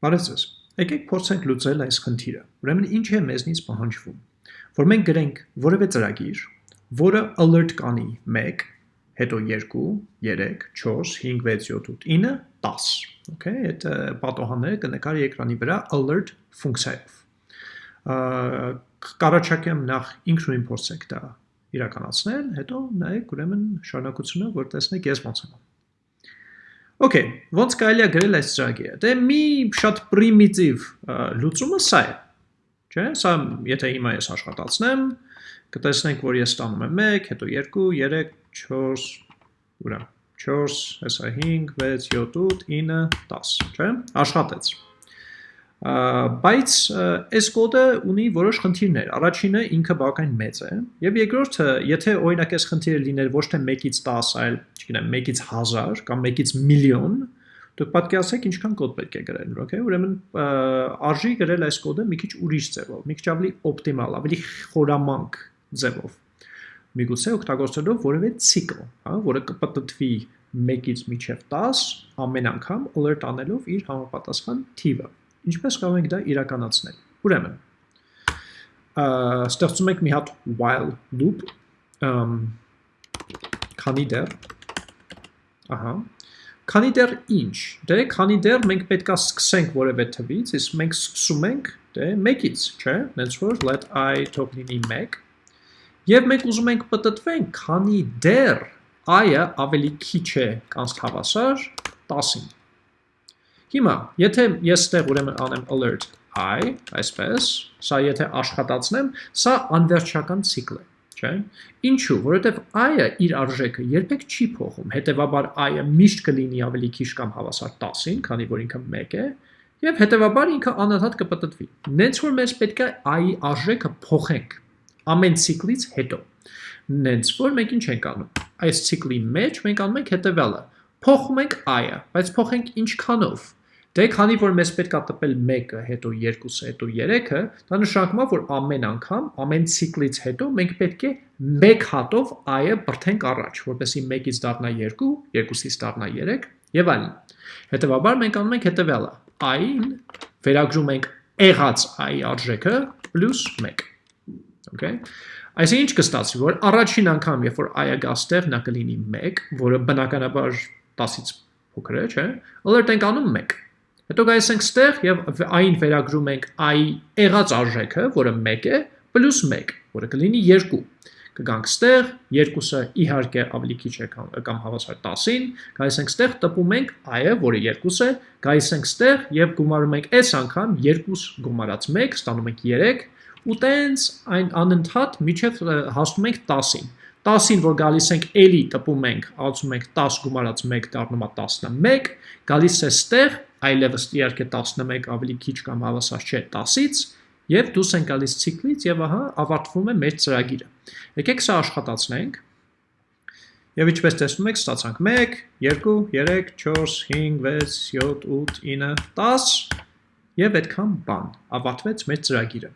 Բարև ձեզ։ Եկեք փորձենք լուծել այս խնդիրը։ Ուրեմն ինչ է մեզնից պահանջվում։ Որ մենք գրենք որևէ ծրագիր, որը alert կանի 1, հետո 2, 3, 4, 5, 6, 7, 8, 9, 10։ Okay, այդ պատոհանները կնկարի էկրանի վրա alert ֆունկցիայով։ Կարաչակեմ նախ ինքնուրույն փորձեք դա իրականացնել, հետո նայեք ուրեմն շարունակությունը, որ տեսնեք ես ոնց եմ անում։ Okay, ոնց կարելի է գրել այս ծրագիրը։ Դե մի շատ պրիմիտիվ լուծումը սա է։ Չէ՞, սա եթե հիմա ես աշխատացնեմ, կտեսնենք, որ ես ստանում եմ 1, հետո 2, 3, 4, ուրա 4, հեսա 5, 6, 7, 8, 9, 10, չէ՞։ Աշխատեց բայց այս կոդը ունի որոշ խնդիրներ։ Առաջինը ինքը բավական մեծ է, եւ երկրորդը, եթե օրինակ այս խնդիրը լիներ ոչ թե 1-ից 10, այլ, չգիտեմ, 1-ից 1000 կամ 1-ից միլիոն, դուք պատկերացրեք ինչքան կոդ պետք է գրել, okay? Ուրեմն արժի գրել այս կոդը մի քիչ ուրիշ ձևով, մի քիչ ավելի օպտիմալ, ավելի խորամանկ ձևով։ Միգուցե օգտագործելով որևէ ցիկլ, հա, որը կպտտվի 1-ից մինչև 10 ամեն անգամ alert անելով իր համապատասխան թիվը։ Ինչպես կարող ենք դա իրականացնել։ Ուրեմն, ստեղծում ենք մի հատ while loop, քանի դեռ, ահա, քանի դեռ ինչ, դե քանի դեռ մենք պետքա սկսենք որևէ թվից, իսկ մենք սկսում ենք դե 1-ից, չէ՞, նենց որ let i թող լինի 1, եւ մենք ուզում ենք պատտվենք, քանի դեռ i-ը ավելի քիչ է կանց հավասար 10-ին։ Հիմա, եթե ես ստեղ ուրեմն անեմ alert i, այսպես, սա եթե աշխատացնեմ, սա անվերջական ցիկլ է, չէ՞։ Ինչու, որովհետև i-ը իր արժեքը երբեք չի փոխում, հետեւաբար i-ը միշտ կլինի ավելի քիչ կամ հավասար 10-ին, քանի որ ինքը 1 է, եւ հետեւաբար ինքը անընդհատ կպտտվի։ Նենց որ մեզ պետք է i-ի արժեքը փոխենք ամեն ցիկլից հետո։ Նենց որ մենք ինչ ենք անում։ Այս ցիկլի մեջ մենք անում ենք հետեւյալը փոխում ենք i-ը, բայց փոխենք ինչքանով Դե քանի որ մեզ պետք է տպել 1-ը, հետո 2-ը, հետո 3-ը, դա նշանակում է, որ ամեն անգամ, ամեն ցիկլից հետո մենք պետք է 1 հատով i-ը բրթենք առաջ, որպեսզի 1-ից դառնա 2, 2-ից դառնա 3 եւ այլն։ Հետևաբար մենք անում ենք հետեւյալը. i-ին վերագրում ենք եղած i-ի արժեքը պլյուս 1։ Okay։ Այսինքն ինչ կստացվի, որ առաջին անգամ, երբ որ i-ը գա ստեղ, նա կլինի 1, որը բնականաբար 10-ից փոքր է, չէ՞։ Alert ենք անում 1 Հետո գայս ենք ստեղ եւ այն վերագրում ենք i եղած արժեքը, որը 1 է, պլյուս 1, որը կլինի 2։ Կգանք ստեղ, 2-ը իհարկե ավելի քիչ է կամ, հավասար 10-ին, գայս ենք ստեղ տպում ենք i-ը, որը 2 է, գայս ենք ստեղ եւ գումարում ենք այս անգամ 2 գումարած 1, ստանում ենք 3 ու տենց այն անընդհատ միջև հասնում ենք 10-ին։ 10-ին, որ գալիս ենք էլի տպում ենք, ալցում ենք 10 գումարած 1 դառնում է 11, գալիս է ստեղ, այլևս իհարկե 11 ավելի քիչ կամ հավասար չէ 10-ից, եւ դուրս են գալիս ցիկլից եւ ահա ավարտվում է մեր ծրագիրը։ Եկեք սա աշխատացնենք։ Եվ ինչպես տեսնում եք, ստացանք 1, 2, 3, 4, 5, 6, 7, 8, 9, 10 եւ այդքան բան։ Ավարտվեց մեր ծրագիրը։